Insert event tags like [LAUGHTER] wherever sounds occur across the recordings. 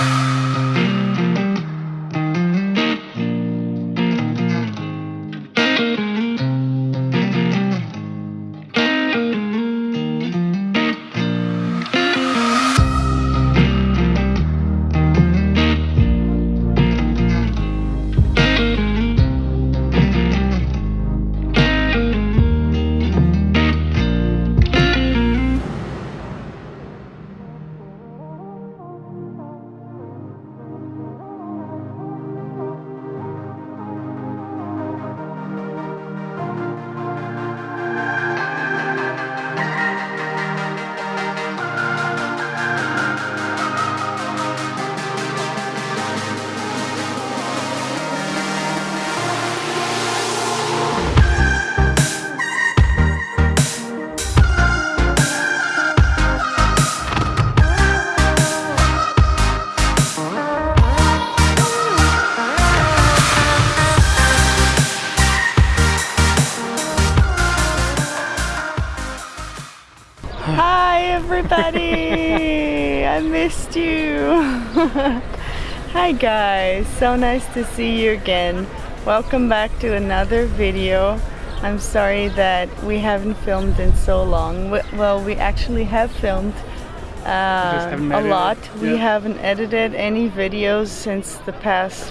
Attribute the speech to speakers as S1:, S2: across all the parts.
S1: Hi [LAUGHS] Hi guys, so nice to see you again. Welcome back to another video. I'm sorry that we haven't filmed in so long. Well, we actually have filmed uh, a lot. We haven't edited any videos since the past,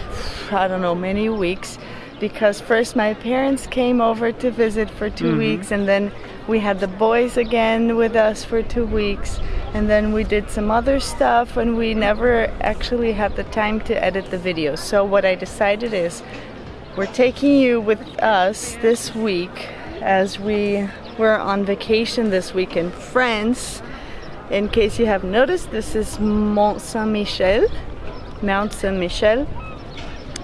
S1: I don't know, many weeks because first my parents came over to visit for 2 mm -hmm. weeks and then we had the boys again with us for two weeks and then we did some other stuff and we never actually had the time to edit the videos so what I decided is we're taking you with us this week as we were on vacation this week in France in case you have noticed this is Mont Saint-Michel Mount Saint-Michel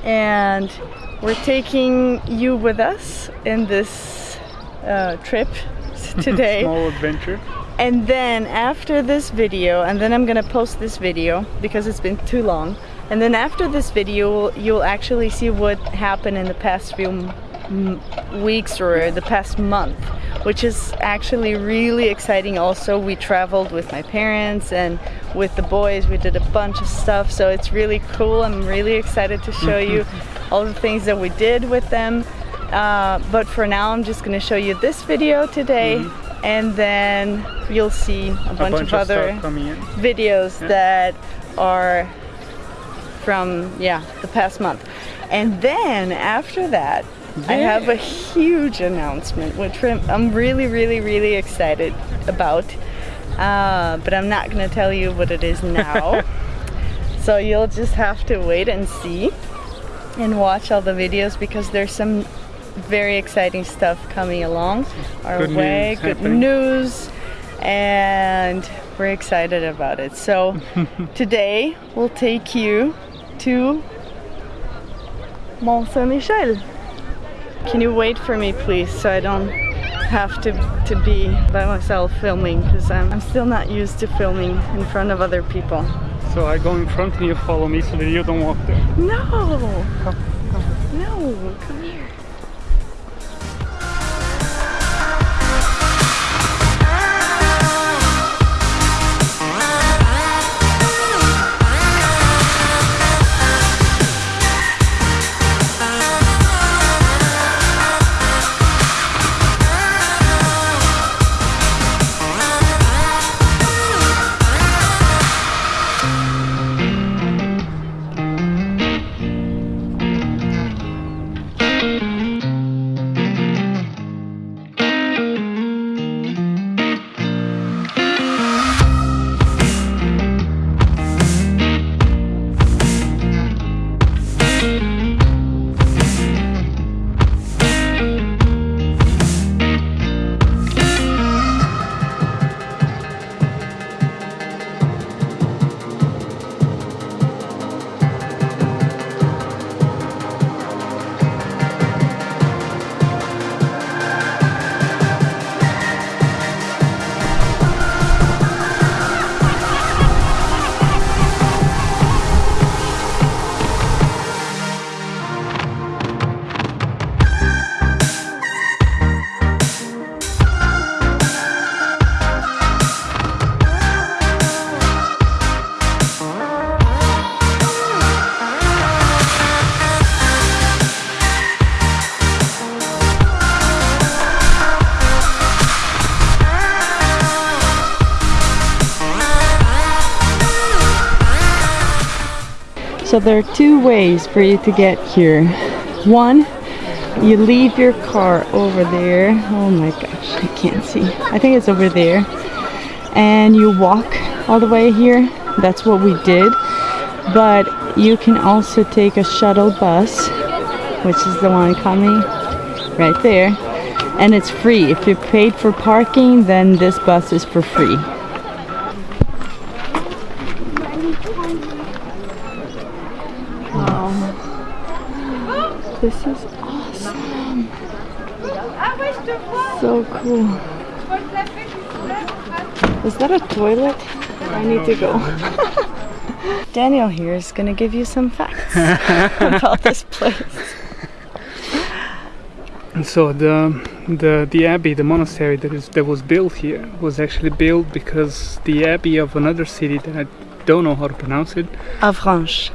S1: and we're taking you with us in this uh, trip [LAUGHS] today.
S2: Small adventure.
S1: And then after this video, and then I'm gonna post this video because it's been too long. And then after this video, you'll actually see what happened in the past few weeks or the past month, which is actually really exciting also. We traveled with my parents and with the boys, we did a bunch of stuff. So it's really cool. I'm really excited to show you [LAUGHS] all the things that we did with them. Uh, but for now, I'm just gonna show you this video today mm -hmm. And then you'll see a, a bunch,
S2: bunch,
S1: of, of other videos yeah. that are from, yeah, the past month. And then after that, yeah. I have a huge announcement, which I'm really, really, really excited about. Uh, but I'm not gonna tell you what it is now. [LAUGHS] so you'll just have to wait and see and watch all the videos because there's some very exciting stuff coming along our good way, news good happening. news, and we're excited about it. So [LAUGHS] today we'll take you to Mont Saint-Michel. Can you wait for me please so I don't have to, to be by myself filming because I'm, I'm still not used to filming in front of other people.
S2: So I go in front and you follow me so that you don't walk there.
S1: No! Come, come. No, come here. So there are two ways for you to get here. One, you leave your car over there. Oh my gosh, I can't see. I think it's over there. And you walk all the way here. That's what we did. But you can also take a shuttle bus, which is the one coming right there. And it's free. If you paid for parking, then this bus is for free. Wow. This is awesome. So cool. Is that a toilet? I need to go. [LAUGHS] Daniel here is going to give you some facts [LAUGHS] about this place.
S2: So the the the abbey, the monastery that is that was built here was actually built because the abbey of another city that I don't know how to pronounce it.
S1: Avranches.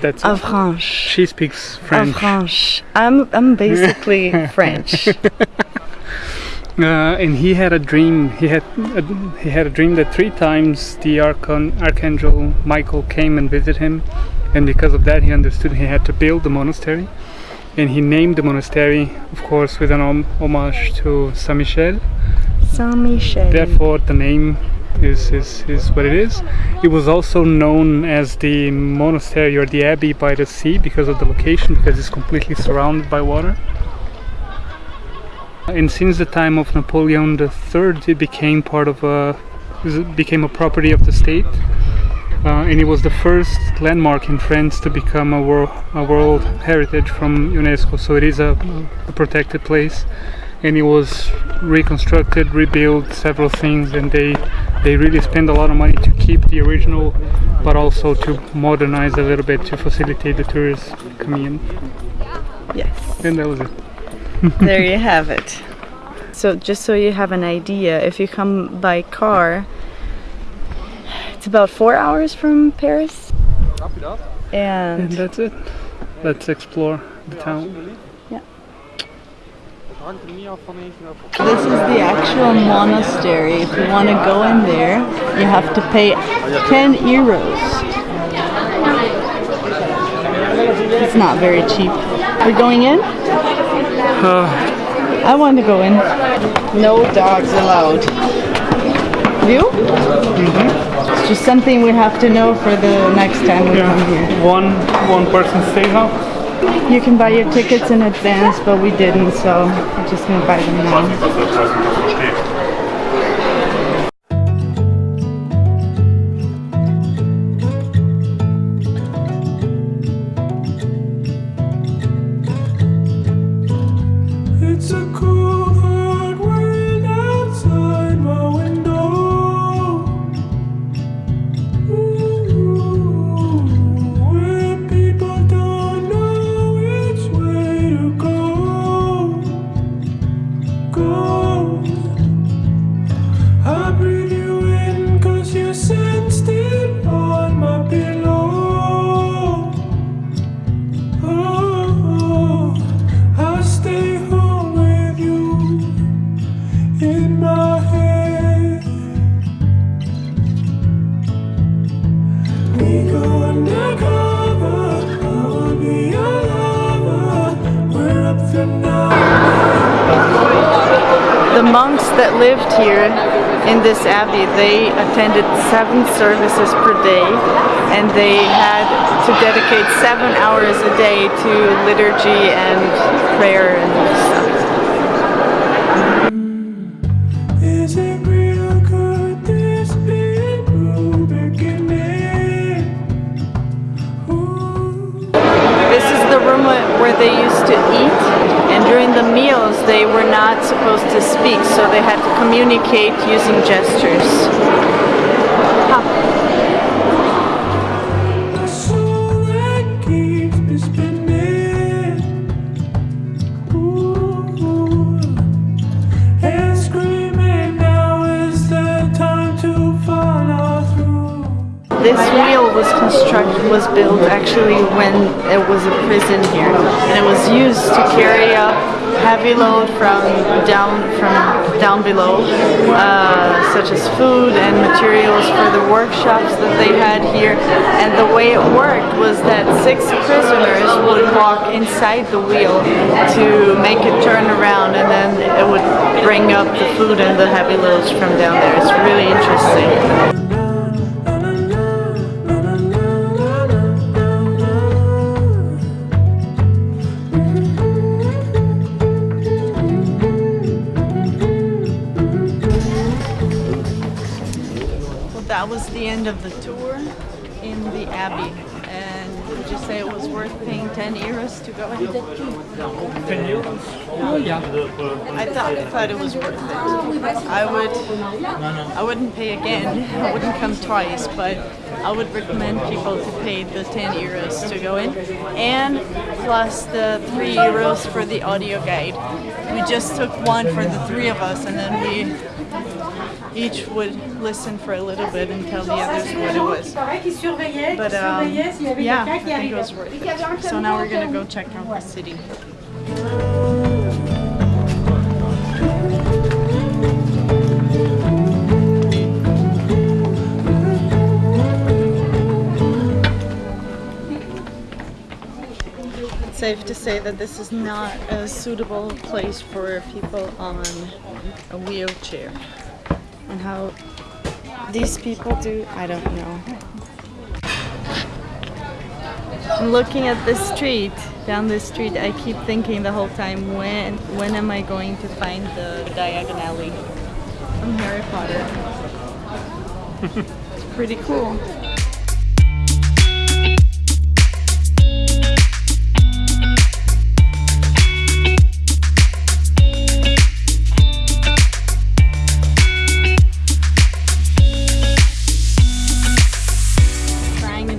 S2: That's
S1: Avranches.
S2: she speaks French.
S1: Avranches. I'm I'm basically [LAUGHS] French. [LAUGHS]
S2: Uh, and he had a dream. He had a, he had a dream that three times the archon, archangel Michael came and visited him, and because of that, he understood he had to build the monastery, and he named the monastery, of course, with an hom- homage to Saint Michel.
S1: Saint Michel.
S2: Therefore, the name is, is is what it is. It was also known as the monastery or the abbey by the sea because of the location, because it's completely surrounded by water. And since the time of Napoleon III, it became part of a became a property of the state, uh, and it was the first landmark in France to become a world a World Heritage from UNESCO. So it is a, a protected place, and it was reconstructed, rebuilt, several things, and they they really spend a lot of money to keep the original, but also to modernize a little bit to facilitate the tourists coming in.
S1: Yes.
S2: And that was it. [LAUGHS]
S1: there you have it. So just so you have an idea, if you come by car, it's about four hours from Paris.
S2: And
S1: And
S2: that's it. Let's explore the town.
S1: This is the actual monastery. If you want to go in there, you have to pay 10 euros. It's not very cheap. We're going in?
S2: Uh,
S1: I want to go in. No dogs allowed. You? It's just something we have to know for the next time we come here.
S2: one one person stays out.
S1: You can buy your tickets in advance, but we didn't, so we're just
S3: in
S1: this abbey, they attended seven services per day and they had to dedicate seven hours a day to liturgy and prayer and stuff.
S3: Is it real? Could this be a new beginning? Ooh.
S1: This is the room where they used to eat during the meals they were not supposed to speak so they had to communicate using gestures. This wheel was constructed, was built actually when it was a prison here, and it was used to carry up heavy load from down from down below, uh, such as food and materials for the workshops that they had here. And the way it worked was that six prisoners would walk inside the wheel to make it turn around, and then it would bring up the food and the heavy loads from down there. It's really interesting. Of the tour in the Abbey. And would you say it was worth paying 10 euros to go in?
S2: Oh yeah.
S1: I thought I thought it was worth it. I would I wouldn't pay again. I wouldn't come twice, but I would recommend people to pay the 10 euros to go in and plus the 3 euros for the audio guide. We just took one for the three of us and then we each would listen for a little bit and tell the others what it was. But um, yeah, I think it was worth it. So now we're gonna go check out the city. It's safe to say that this is not a suitable place for people on a wheelchair. How these people do, I don't know. I'm looking at the street, down the street, I keep thinking the whole time, when when am I going to find the Diagon Alley from Harry Potter? [LAUGHS] it's pretty cool.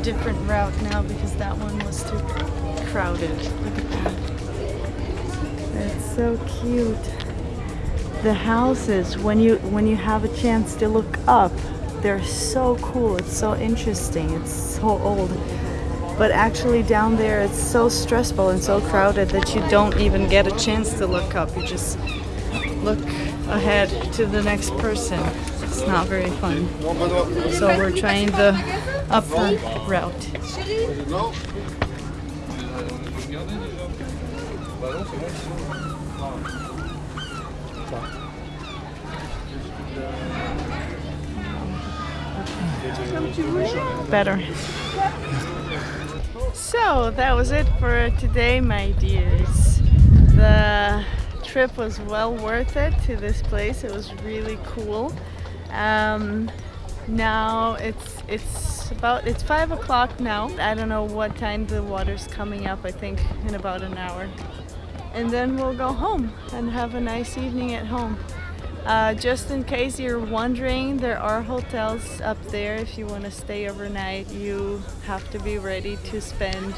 S1: Different route now because that one was too crowded. Look at that. It's so cute. The houses, when you when you have a chance to look up, they're so cool. It's so interesting. It's so old. But actually down there it's so stressful and so crowded that you don't even get a chance to look up. You just look ahead to the next person. It's not very fun. So we're trying the upper route. Better. So that was it for today, my dears. The trip was well worth it to this place. It was really cool. Um, now it's it's about it's five o'clock now. I don't know what time the water's coming up. I think in about an hour, and then we'll go home and have a nice evening at home. Uh, just in case you're wondering, there are hotels up there. If you want to stay overnight, you have to be ready to spend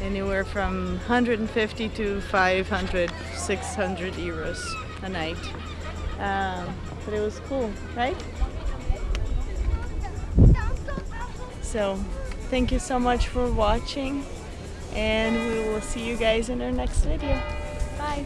S1: anywhere from 150 to 500, 600 euros a night. Um, but it was cool, right? So, thank you so much for watching, and we will see you guys in our next video. Bye!